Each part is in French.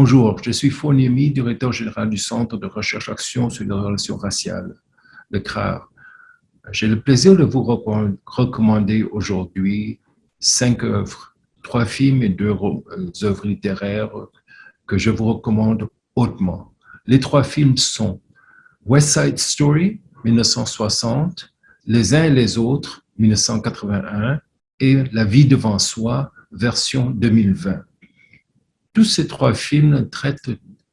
Bonjour, je suis Foniemi, directeur général du Centre de recherche action sur les relations raciales, le CRAR. J'ai le plaisir de vous recommander aujourd'hui cinq œuvres, trois films et deux euh, œuvres littéraires que je vous recommande hautement. Les trois films sont West Side Story, 1960, Les uns et les autres, 1981, et La vie devant soi, version 2020. Tous ces trois films traitent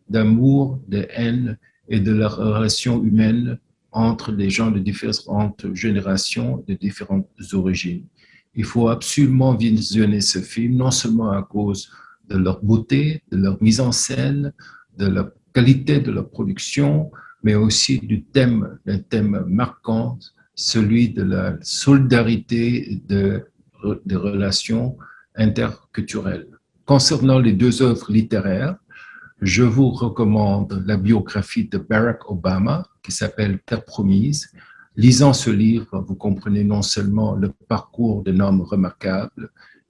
d'amour, de haine et de la relation humaine entre des gens de différentes générations, de différentes origines. Il faut absolument visionner ce film, non seulement à cause de leur beauté, de leur mise en scène, de la qualité de leur production, mais aussi du thème, d'un thème marquant, celui de la solidarité de, des relations interculturelles. Concernant les deux œuvres littéraires, je vous recommande la biographie de Barack Obama qui s'appelle Terre promise. Lisant ce livre, vous comprenez non seulement le parcours d'un homme remarquable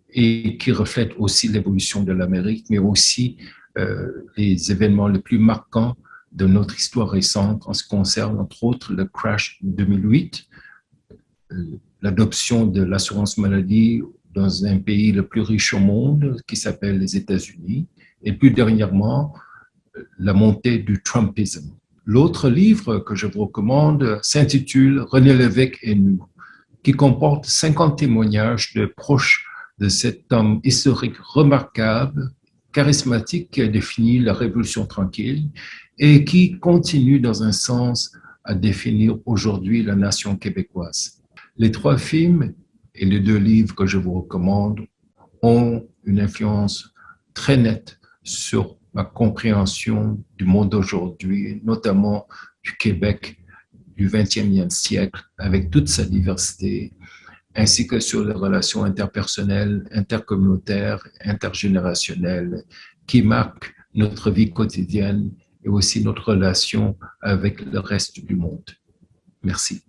et qui reflète aussi l'évolution de l'Amérique, mais aussi euh, les événements les plus marquants de notre histoire récente en ce qui concerne entre autres le crash 2008, euh, l'adoption de l'assurance maladie dans un pays le plus riche au monde qui s'appelle les États-Unis, et plus dernièrement, la montée du Trumpisme. L'autre livre que je vous recommande s'intitule René Lévesque et nous, qui comporte 50 témoignages de proches de cet homme historique remarquable, charismatique qui a défini la Révolution tranquille et qui continue dans un sens à définir aujourd'hui la nation québécoise. Les trois films et les deux livres que je vous recommande ont une influence très nette sur ma compréhension du monde d'aujourd'hui, notamment du Québec du 20e siècle, avec toute sa diversité, ainsi que sur les relations interpersonnelles, intercommunautaires, intergénérationnelles, qui marquent notre vie quotidienne et aussi notre relation avec le reste du monde. Merci.